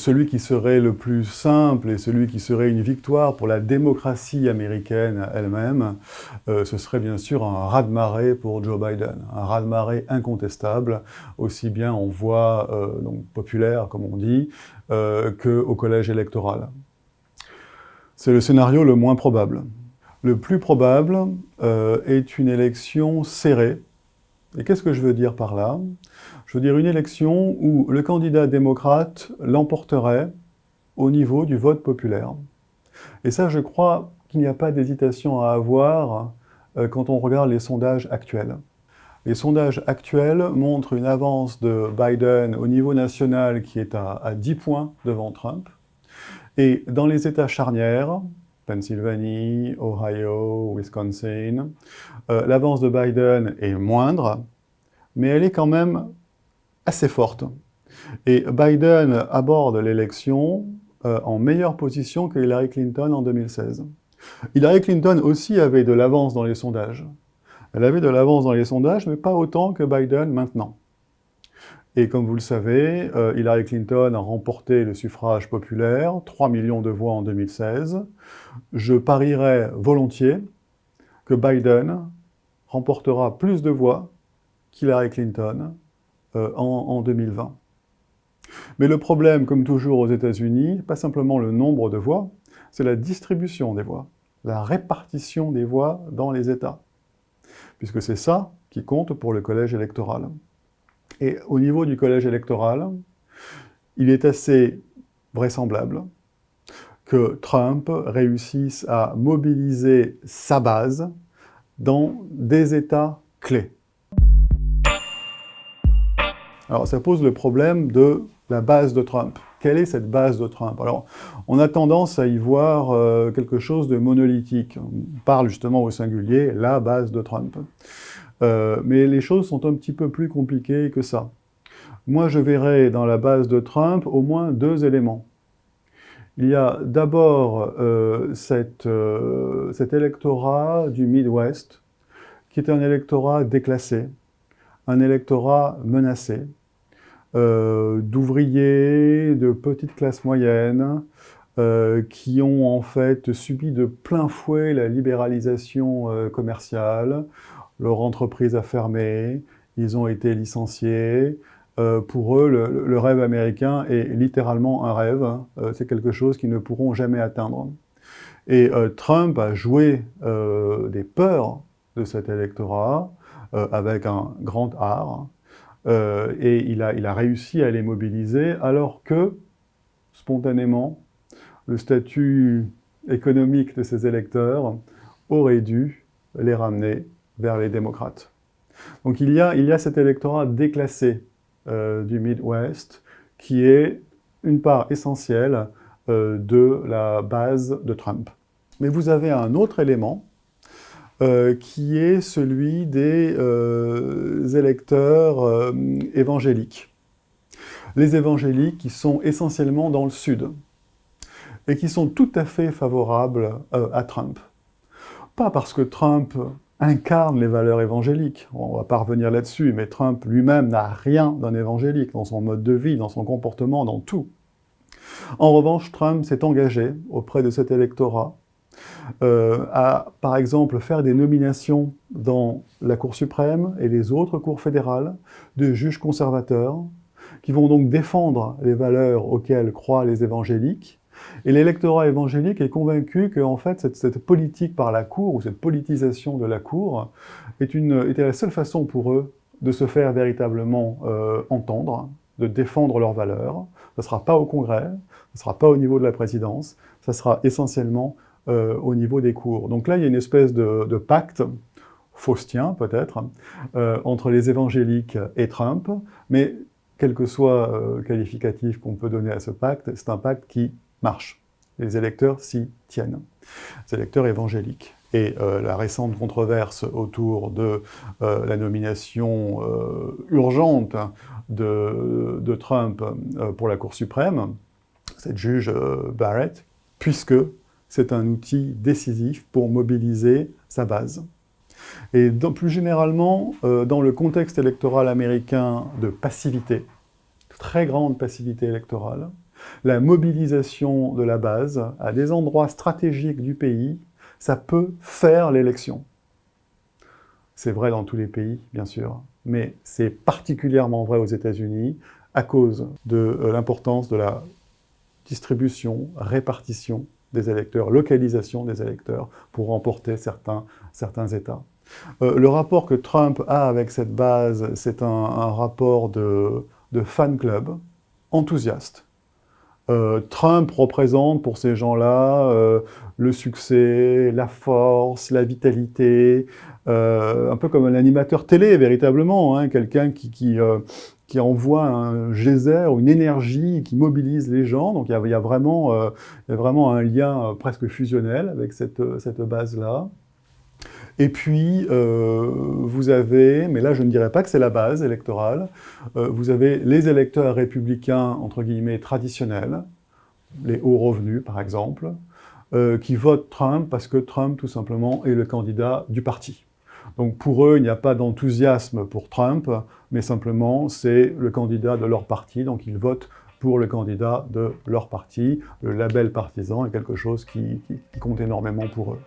Celui qui serait le plus simple et celui qui serait une victoire pour la démocratie américaine elle-même, euh, ce serait bien sûr un raz-de-marée pour Joe Biden. Un raz-de-marée incontestable, aussi bien en voix euh, donc populaire, comme on dit, euh, qu'au collège électoral. C'est le scénario le moins probable. Le plus probable est une élection serrée. Et qu'est-ce que je veux dire par là? Je veux dire une élection où le candidat démocrate l'emporterait au niveau du vote populaire. Et ça, je crois qu'il n'y a pas d'hésitation à avoir euh, quand on regarde les sondages actuels. Les sondages actuels montrent une avance de Biden au niveau national qui est à, 10 points devant Trump. Et dans les États charnières, Pennsylvanie, Ohio, Wisconsin, euh, l'avance de Biden est moindre, mais elle est quand même assez forte. Et Biden aborde l'élection euh, en meilleure position que Hillary Clinton en 2016. Hillary Clinton aussi avait de l'avance dans les sondages. Elle avait de l'avance dans les sondages, mais pas autant que Biden maintenant. Et comme vous le savez, euh, Hillary Clinton a remporté le suffrage populaire, 3 millions de voix en 2016. Je parierais volontiers que Biden remportera plus de voix qu'Hillary Clinton euh, en, 2020. Mais le problème, comme toujours aux États-Unis, pas simplement le nombre de voix, c'est la distribution des voix, la répartition des voix dans les États. Puisque c'est ça qui compte pour le collège électoral. Et au niveau du collège électoral, il est assez vraisemblable que Trump réussisse à mobiliser sa base dans des États clés. Alors ça pose le problème de la base de Trump. Quelle est cette base de Trump? Alors, on a tendance à y voir euh, quelque chose de monolithique. On parle justement au singulier, la base de Trump. Euh, mais les choses sont un petit peu plus compliquées que ça. Moi, je verrais dans la base de Trump au moins deux éléments. Il y a d'abord euh, cet électorat du Midwest, qui est un électorat déclassé, un électorat menacé, euh, d'ouvriers, de petites classes moyennes, euh, qui ont en fait subi de plein fouet la libéralisation euh, commerciale. Leur entreprise a fermé, ils ont été licenciés. Pour eux, le, rêve américain est littéralement un rêve. C'est quelque chose qu'ils ne pourront jamais atteindre. Et Trump a joué des peurs de cet électorat avec un grand art. Euh, et il a, réussi à les mobiliser, alors que, spontanément, le statut économique de ces électeurs aurait dû les ramener vers les démocrates. Donc il y a, cet électorat déclassé euh, du Midwest qui est une part essentielle euh, de la base de Trump. Mais vous avez un autre élément euh, qui est celui des euh, électeurs euh, évangéliques. Les évangéliques qui sont essentiellement dans le sud et qui sont tout à fait favorables à Trump. Pas parce que Trump incarne les valeurs évangéliques, on va pas revenir là-dessus, mais Trump lui-même n'a rien d'un évangélique dans son mode de vie, dans son comportement, dans tout. En revanche, Trump s'est engagé auprès de cet électorat euh, à, par exemple, faire des nominations dans la Cour suprême et les autres cours fédérales de juges conservateurs, qui vont donc défendre les valeurs auxquelles croient les évangéliques. Et l'électorat évangélique est convaincu que, fait, cette, politique par la Cour, ou cette politisation de la Cour, est une, était la seule façon pour eux de se faire véritablement euh, entendre, de défendre leurs valeurs. Ce ne sera pas au Congrès, ce ne sera pas au niveau de la présidence, ça sera essentiellement euh, au niveau des cours. Donc là, il y a une espèce de, pacte, faustien peut-être, euh, entre les évangéliques et Trump, mais quel que soit le qualificatif qu'on peut donner à ce pacte, c'est un pacte qui marche. Les électeurs s'y tiennent, les électeurs évangéliques. Et la récente controverse autour de la nomination urgente de, Trump pour la Cour suprême, cette juge Barrett, puisque c'est un outil décisif pour mobiliser sa base. Et plus généralement, euh, dans le contexte électoral américain de passivité, très grande passivité électorale, La mobilisation de la base à des endroits stratégiques du pays, ça peut faire l'élection. C'est vrai dans tous les pays, bien sûr, mais c'est particulièrement vrai aux États-Unis à cause de euh, l'importance de la distribution, répartition des électeurs, localisation des électeurs pour remporter certains, certains États. Euh, le rapport que Trump a avec cette base, c'est un, rapport de, de, fan club enthousiaste. Euh, Trump représente pour ces gens-là le succès, la force, la vitalité, euh, un peu comme un animateur télé, véritablement, hein, quelqu'un qui, qui, euh, envoie un geyser, une énergie qui mobilise les gens. Donc il y euh, y a vraiment un lien presque fusionnel avec cette, cette base-là. Et puis, vous avez, mais là je ne dirais pas que c'est la base électorale, vous avez les électeurs républicains, entre guillemets, traditionnels, les hauts revenus par exemple, qui votent Trump parce que Trump, tout simplement, est le candidat du parti. Donc pour eux, il n'y a pas d'enthousiasme pour Trump, mais simplement c'est le candidat de leur parti, donc ils votent pour le candidat de leur parti. Le label partisan est quelque chose qui compte énormément pour eux.